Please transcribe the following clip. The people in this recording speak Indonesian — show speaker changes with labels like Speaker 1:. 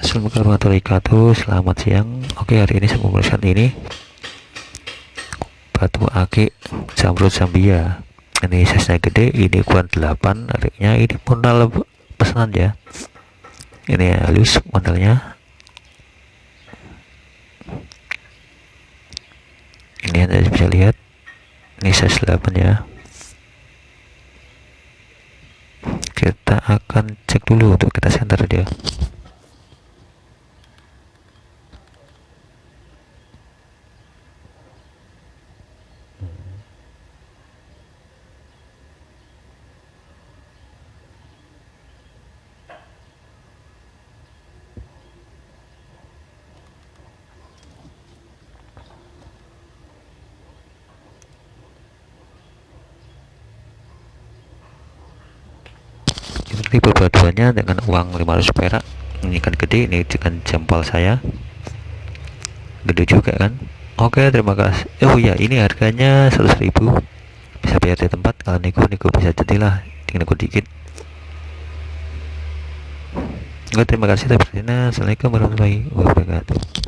Speaker 1: Assalamualaikum warahmatullahi wabarakatuh. Selamat siang. Oke hari ini saya memperlihatkan ini. Batu akik Zamrud Zambia. Ini size gede Ini ukuran 8 Ariknya ini modal pesanan ya. Ini halus modelnya Ini anda bisa lihat. Ini size 8 ya. Kita akan cek dulu untuk kita center dia ini perpaduannya dengan uang 500 perak ini kan gede ini dengan jempol saya. Gede juga kan? Oke terima kasih. Oh iya ini harganya 100.000 bisa bayar di tempat kalau nego nego bisa jadilah tinggal nego dikit. Oke terima kasih Assalamualaikum warahmatullahi wabarakatuh